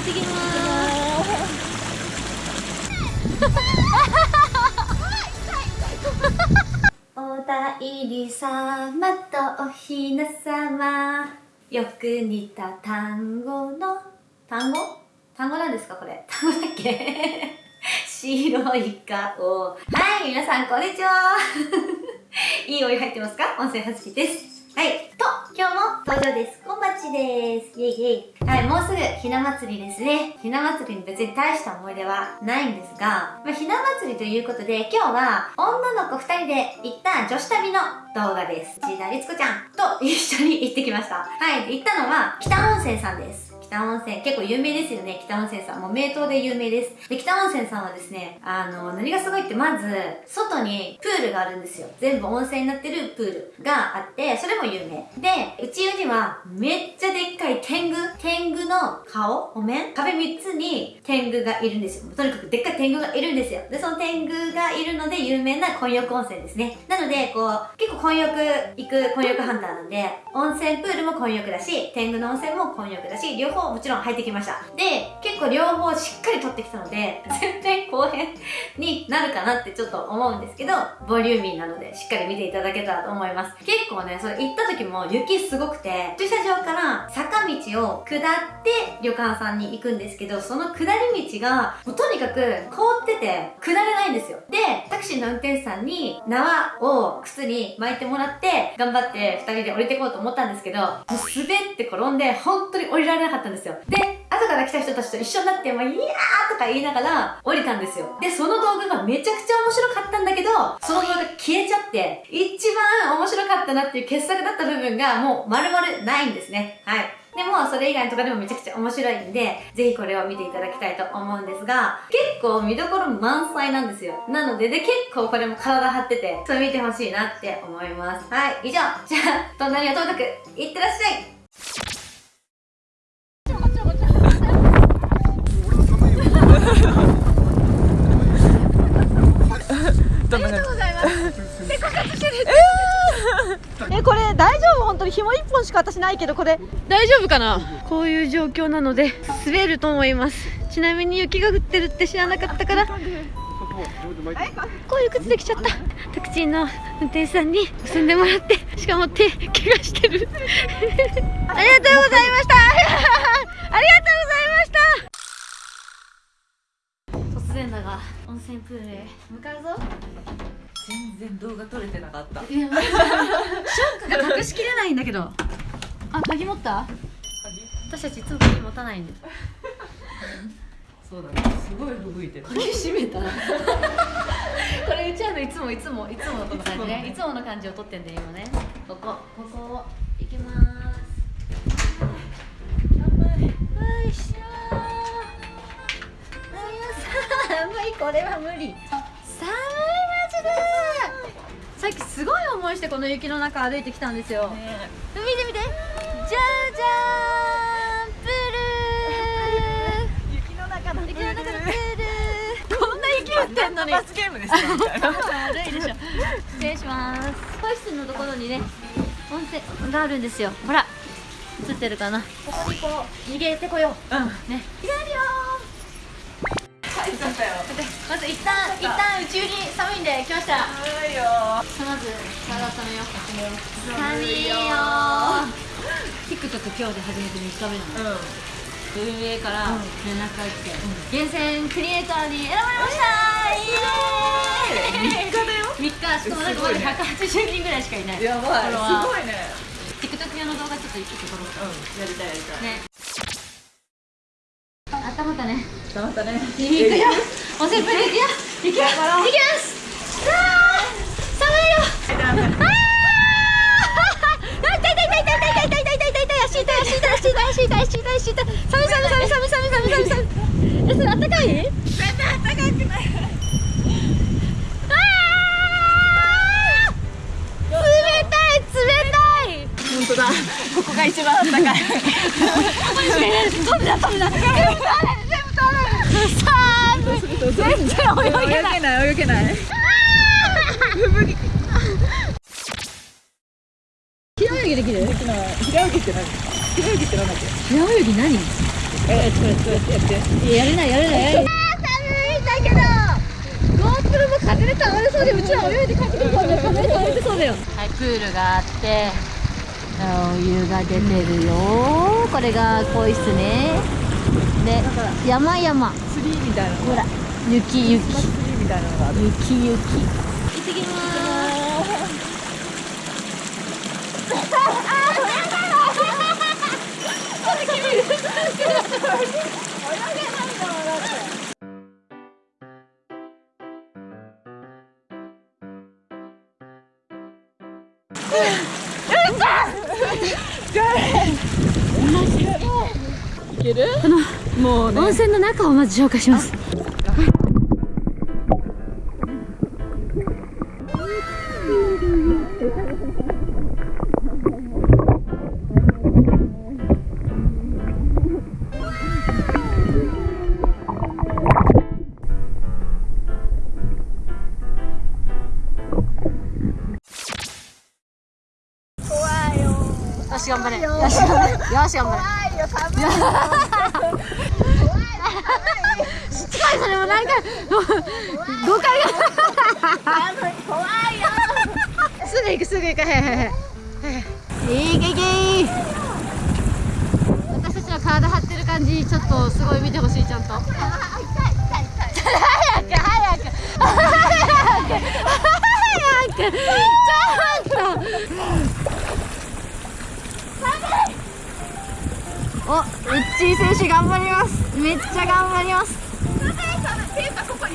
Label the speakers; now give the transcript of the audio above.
Speaker 1: ってきます。おだいり様とおひな様。よく似た単語の。単語？単語？なんですかこれ？単語だっけ？白い顔。はい皆さんこんにちは。いいお湯入ってますか？温泉はずきです。はい。と今日も登場です。こんばちです。イェイイェイ。はいもうすぐひな祭りですね。ひな祭りに別に大した思い出はないんですが、まあ、ひな祭りということで今日は女の子2人で行った女子旅の動画です。内田律子ちゃんと一緒に行ってきました。はい行ったのは北温泉さんです。北温泉、結構有名ですよね、北温泉さん。もう名湯で有名です。で、北温泉さんはですね、あの、何がすごいって、まず、外にプールがあるんですよ。全部温泉になってるプールがあって、それも有名。で、うちには、めっちゃでっかい天狗天狗の顔お面壁3つに天狗がいるんですよ。とにかくでっかい天狗がいるんですよ。で、その天狗がいるので有名な混浴温泉ですね。なので、こう、結構混浴行く混浴ハンターなんで、温泉プールも混浴だし、天狗の温泉も混浴だし、両方もちろん入ってきました。で、結構両方しっかり撮ってきたので、全然後編になるかなってちょっと思うんですけど、ボリューミーなのでしっかり見ていただけたらと思います。結構ね、それ行った時も雪すごくて、駐車場から坂道を下って旅館さんに行くんですけど、その下り道が、もうとにかく凍ってて下れないんですよ。で、タクシーの運転手さんに縄を靴に巻いてもらって、頑張って二人で降りてこうと思ったんですけど、もう滑って転んで、本当に降りられなかったんですよ。で、後から来た人たちと一緒になって、まあ、いやーとか言いながら降りたんですよ。で、その動画がめちゃくちゃ面白かったんだけど、その動画消えちゃって、一番面白かったなっていう傑作だった部分がもう丸々ないんですね。はい。でも、それ以外のとかでもめちゃくちゃ面白いんで、ぜひこれを見ていただきたいと思うんですが、結構見どころ満載なんですよ。なので、で、結構これも体張ってて、それ見てほしいなって思います。はい、以上。じゃあ、隣はともかく、いってらっしゃい
Speaker 2: ありがとうございます。で、枯渇してる。えー、え、これ大丈夫本当に紐一本しか私ないけど、これ。大丈夫かな？こういう状況なので、滑ると思います。ちなみに雪が降ってるって知らなかったから、こういう靴で来ちゃった。タクシーの運転手さんに結んでもらってしかも手怪我してる。ありがとうございました。ありがとうございました。突然だが温泉プールへ向かうぞ。
Speaker 3: 全然動画撮れてなかった。
Speaker 2: ショックが隠しきれないんだけどあ鍵持った？私たちいつも鍵持たないんで
Speaker 3: そうだね。すごい吹雪いてる。
Speaker 2: 鍵閉めた。これうちはのいつもいつもいつものこの感じね。いつもの感じを撮ってんで今ね。ここ。ここ行きます。よいしょ寒いこれは無理。寒いマジで。さっきすごい思いしてこの雪の中歩いてきたんですよ、ね、見て見てじゃーじゃーんプール雪の中のプール雪の中のプールこんな雪降ってんのに
Speaker 3: 罰ゲームですよ
Speaker 2: 悪 いでしょ。失礼します。個室のところにね温泉があるんですよ。ほら映ってるかな？ここにこう逃げてこよう。うん。ね。逃げるよ。まず一旦一旦宇宙に寒いんで来ました。
Speaker 3: 寒いよ。
Speaker 2: まず体温めよう。寒いよ TikTok 今日で初めて3日目なの、うん。運営から連絡が来て、うん、厳選クリエイターに選ばれました。イエー。イ3日だよ。3日しかもなんかまだ180人ぐらいしかいない
Speaker 3: やばいすごいね。
Speaker 2: TikTok 用の動画ちょっと一個撮ろうか、
Speaker 3: うん、やりたいやりたい。ね。
Speaker 2: 温まったね。
Speaker 3: 温まったね。
Speaker 2: 行くよ。温泉プール行くよ。行くよ。行きます。さあ寒いよあ痛い痛い痛い痛い痛い痛い痛い痛い痛い痛い。痛い足痛い足痛い足痛い足痛い足痛い足痛い寒い寒い寒い寒い寒い寒い寒い寒い。えそれあったかい？全然あったかくない
Speaker 3: 本当だここが一番あったかい
Speaker 2: 飛んだ飛んだ全部飛んだ全然泳げない
Speaker 3: 泳げない
Speaker 2: 平泳ぎできる
Speaker 3: 平泳ぎって何平泳ぎって何だっけ
Speaker 2: 平泳ぎ何えちょっとやってやって
Speaker 1: いややれないやれない寒いんだけど GoPro も風で倒れそうでうちら泳いで帰ってくるから風で倒れてそうだよはいプールがあってお湯が出てるよ。これが更衣室ね。で山々。
Speaker 2: ツリーみたいなの
Speaker 1: ほら雪雪。雪雪。行ってきます
Speaker 2: いける？もうね。
Speaker 1: 温泉の中をまず紹介しますし頑張れ。よし頑張れ。よし頑張れ。しつこいそれもなんか誤解が怖いよすぐ行くすぐ行くはいはいはいはいいけいけ私たちの体張ってる感じちょっとすごい見てほしいちゃんと。早く。早く。早く。早くお、ウッチー選手頑張ります。めっちゃ頑張ります。寒いし痛いしとか